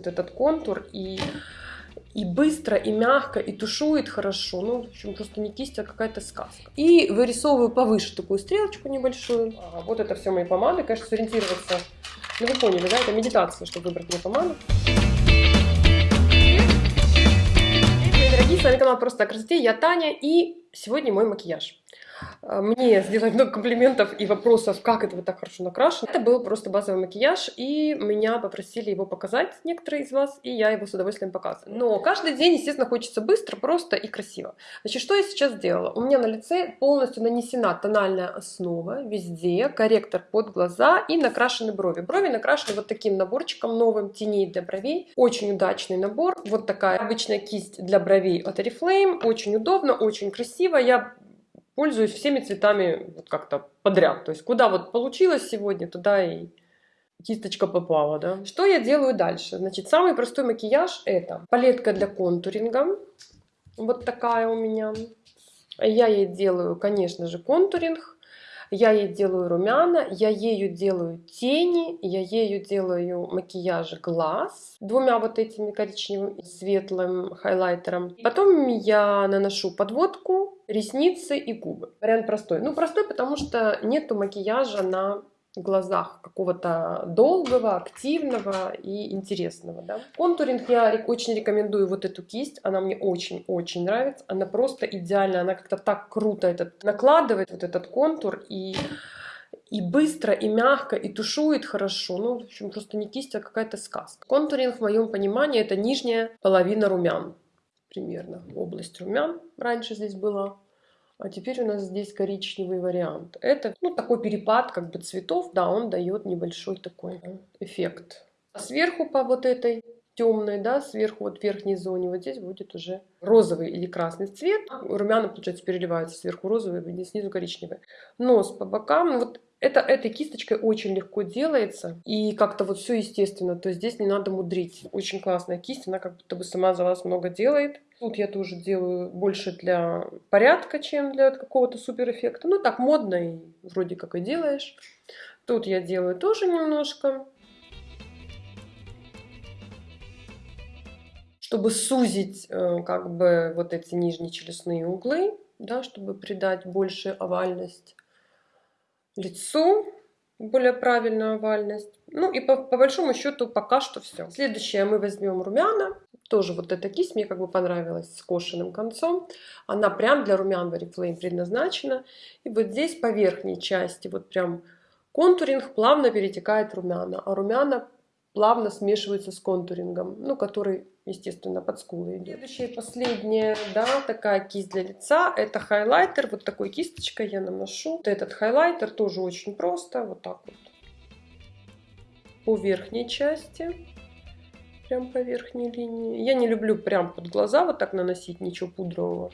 вот этот контур и и быстро, и мягко, и тушует хорошо. Ну, в общем, просто не кисть, а какая-то сказка. И вырисовываю повыше такую стрелочку небольшую. А, вот это все мои помады. Конечно, сориентироваться. Ну, вы поняли, да? Это медитация, чтобы выбрать мне помаду. Дорогие, с вами канал Просто о красоте. Я Таня, и сегодня мой макияж. А, мне сделали много комплиментов и вопросов, как это вот так хорошо накрашено. Это был просто базовый макияж, и меня попросили его показать некоторые из вас, и я его с удовольствием показываю. Но каждый день, естественно, хочется быстро, просто и красиво. Значит, что я сейчас сделала? У меня на лице полностью нанесена тональная основа везде, корректор под глаза и накрашены брови. Брови накрашены вот таким наборчиком новым теней для бровей. Очень удачный набор. Вот такая обычная кисть для бровей от Oriflame. Очень удобно, очень красиво. Я пользуюсь всеми цветами вот как-то подряд. То есть куда вот получилось сегодня, туда и кисточка попала, да. Что я делаю дальше? Значит, самый простой макияж это палетка для контуринга. Вот такая у меня. Я ей делаю, конечно же, контуринг. Я ей делаю румяна, я ею делаю тени, я ею делаю макияж глаз двумя вот этими коричневым светлым хайлайтером. Потом я наношу подводку, ресницы и губы. Вариант простой. Ну, простой, потому что нету макияжа на глазах какого-то долгого, активного и интересного. Да? Контуринг я очень рекомендую вот эту кисть. Она мне очень-очень нравится. Она просто идеальная. Она как-то так круто этот, накладывает вот этот контур и и быстро, и мягко, и тушует хорошо. Ну, в общем, просто не кисть, а какая-то сказка. Контуринг, в моем понимании, это нижняя половина румян. Примерно область румян раньше здесь была. А теперь у нас здесь коричневый вариант. Это ну, такой перепад как бы цветов, да, он дает небольшой такой эффект. А сверху по вот этой темной, да, сверху вот в верхней зоне, вот здесь будет уже розовый или красный цвет. Румяна, получается, переливаются сверху розовый, снизу коричневый. Нос по бокам, вот это этой кисточкой очень легко делается и как-то вот все естественно, то есть здесь не надо мудрить. Очень классная кисть, она как будто бы сама за вас много делает. Тут я тоже делаю больше для порядка, чем для какого-то супер эффекта. Ну так модно и вроде как и делаешь. Тут я делаю тоже немножко. Чтобы сузить э, как бы вот эти нижние челюстные углы, да, чтобы придать больше овальность лицу, более правильную овальность. Ну и по, по большому счету пока что все. Следующее мы возьмем румяна. Тоже вот эта кисть мне как бы понравилась с кошенным концом. Она прям для румян в Oriflame предназначена. И вот здесь по верхней части вот прям контуринг плавно перетекает румяна. А румяна плавно смешиваются с контурингом, ну, который, естественно, под скулы идет. Следующая и последняя, да, такая кисть для лица, это хайлайтер, вот такой кисточкой я наношу. Вот этот хайлайтер тоже очень просто, вот так вот, по верхней части прям по верхней линии. Я не люблю прям под глаза вот так наносить ничего пудрового.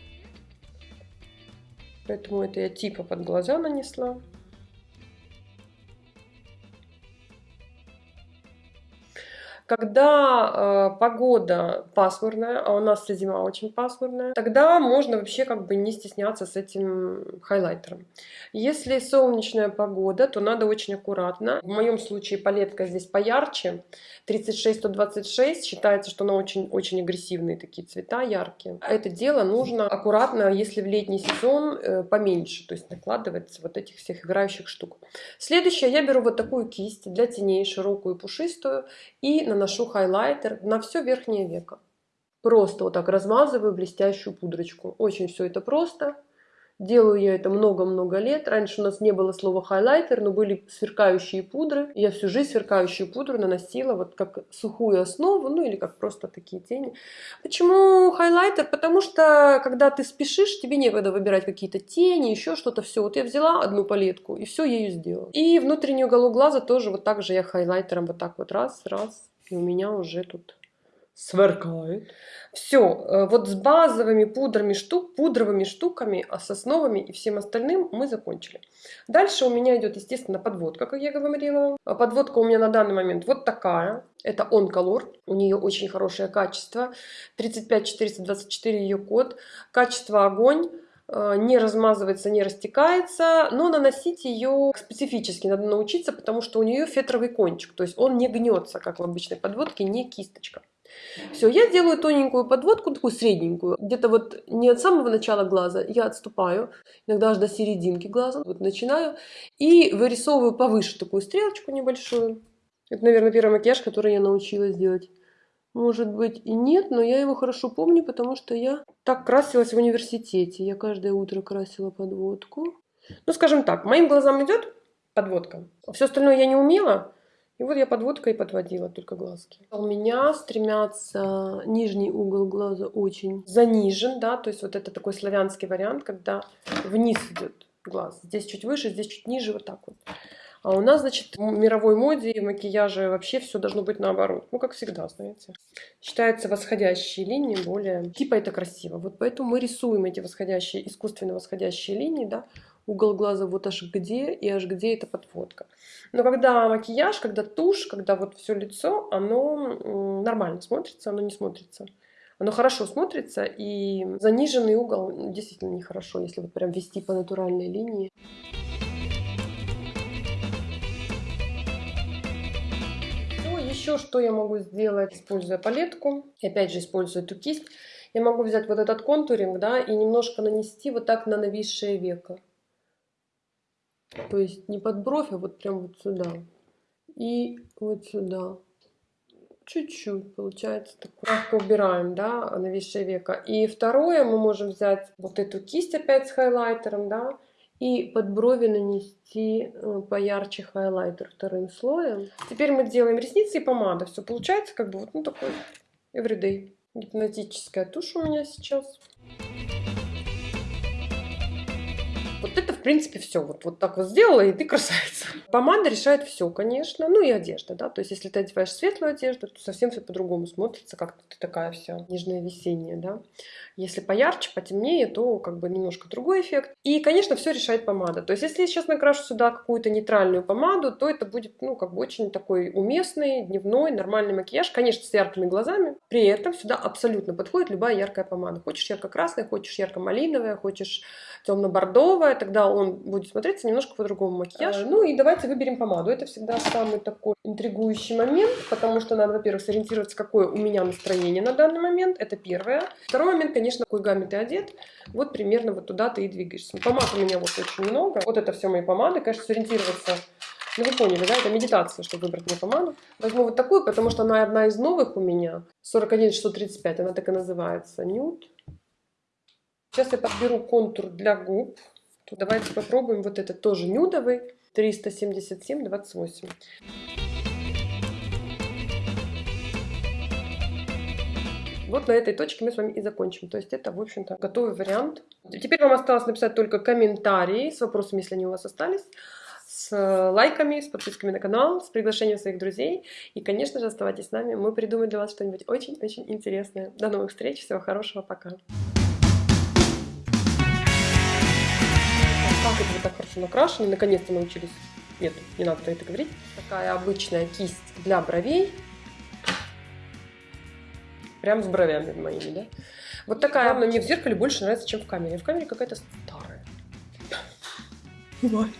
Поэтому это я типа под глаза нанесла. Когда э, погода пасмурная, а у нас зима очень пасмурная, тогда можно вообще как бы не стесняться с этим хайлайтером. Если солнечная погода, то надо очень аккуратно. В моем случае палетка здесь поярче, 36-126, считается, что она очень-очень агрессивные такие цвета, яркие. Это дело нужно аккуратно, если в летний сезон э, поменьше, то есть накладывать вот этих всех играющих штук. Следующее, я беру вот такую кисть для теней, широкую пушистую, и наношу хайлайтер на все верхнее веко. Просто вот так размазываю блестящую пудрочку. Очень все это просто. Делаю я это много-много лет. Раньше у нас не было слова хайлайтер, но были сверкающие пудры. Я всю жизнь сверкающую пудру наносила вот как сухую основу, ну или как просто такие тени. Почему хайлайтер? Потому что когда ты спешишь, тебе некогда выбирать какие-то тени, еще что-то. Все, вот я взяла одну палетку и все ею сделала. И внутренний уголок глаза тоже вот так же я хайлайтером вот так вот раз, раз. И у меня уже тут сверкает. Все, э, вот с базовыми пудрами штук, пудровыми штуками, а с основами и всем остальным мы закончили. Дальше у меня идет, естественно, подводка, как я говорила. А подводка у меня на данный момент вот такая. Это Color. У нее очень хорошее качество. 35424 ее код. Качество огонь. э, не размазывается, не растекается, но наносить ее специфически надо научиться, потому что у нее фетровый кончик, то есть он не гнется, как в обычной подводке, не кисточка. Все, я делаю тоненькую подводку, такую средненькую, где-то вот не от самого начала глаза, я отступаю, иногда аж до серединки глаза, вот начинаю, и вырисовываю повыше такую стрелочку небольшую. Это, наверное, первый макияж, который я научилась делать. Может быть и нет, но я его хорошо помню, потому что я так красилась в университете. Я каждое утро красила подводку. Ну, скажем так, моим глазам идет подводка. Все остальное я не умела. И вот я подводкой подводила только глазки. У меня стремятся нижний угол глаза очень занижен, да, то есть вот это такой славянский вариант, когда вниз идет глаз. Здесь чуть выше, здесь чуть ниже, вот так вот. А у нас, значит, в мировой моде и макияже вообще все должно быть наоборот. Ну, как всегда, знаете. Считается восходящие линии более... Типа это красиво. Вот поэтому мы рисуем эти восходящие, искусственно восходящие линии, да, угол глаза вот аж где и аж где эта подводка. Но когда макияж, когда тушь, когда вот все лицо, оно нормально смотрится, оно не смотрится. Оно хорошо смотрится, и заниженный угол действительно нехорошо, если вот прям вести по натуральной линии. Еще что я могу сделать, используя палетку, опять же используя эту кисть, я могу взять вот этот контуринг, да, и немножко нанести вот так на нависшее веко. То есть не под бровь, а вот прям вот сюда. И вот сюда. Чуть-чуть получается. Так мягко убираем, да, нависшее веко. И второе, мы можем взять вот эту кисть опять с хайлайтером, да, и под брови нанести э, поярче хайлайтер вторым слоем. Теперь мы делаем ресницы и помада. Все получается как бы вот ну, такой everyday. Гипнотическая тушь у меня сейчас. Принципе, все. Вот, вот так вот сделала, и ты красавица. Помада решает все, конечно. Ну и одежда, да. То есть, если ты одеваешь светлую одежду, то совсем все по-другому смотрится, как ты такая вся нежная весенняя, да. Если поярче, потемнее, то как бы немножко другой эффект. И, конечно, все решает помада. То есть, если я сейчас накрашу сюда какую-то нейтральную помаду, то это будет, ну, как бы очень такой уместный, дневной, нормальный макияж. Конечно, с яркими глазами. При этом сюда абсолютно подходит любая яркая помада. Хочешь ярко-красная, хочешь ярко-малиновая, хочешь темно-бордовая, тогда он будет смотреться немножко по-другому макияж. А, ну и давайте выберем помаду. Это всегда самый такой интригующий момент, потому что надо, во-первых, сориентироваться, какое у меня настроение на данный момент. Это первое. Второй момент, конечно, какой гамме ты одет. Вот примерно вот туда ты и двигаешься. Помад у меня вот очень много. Вот это все мои помады. Конечно, сориентироваться ну, вы поняли, да? Это медитация, чтобы выбрать мне помаду. Возьму вот такую, потому что она одна из новых у меня. 41-635, она так и называется. Нюд. Сейчас я подберу контур для губ. То давайте попробуем вот этот тоже нюдовый. 377-28. Вот на этой точке мы с вами и закончим. То есть это, в общем-то, готовый вариант. Теперь вам осталось написать только комментарии с вопросами, если они у вас остались, с лайками, с подписками на канал, с приглашением своих друзей. И, конечно же, оставайтесь с нами. Мы придумаем для вас что-нибудь очень-очень интересное. До новых встреч. Всего хорошего. Пока. Это вы так хорошо накрашены? Наконец-то научились. Нет, не надо про это говорить. Такая обычная кисть для бровей прям с бровями моими, да? Вот такая, мне в зеркале больше нравится, чем в камере. В камере какая-то старая. Бывает.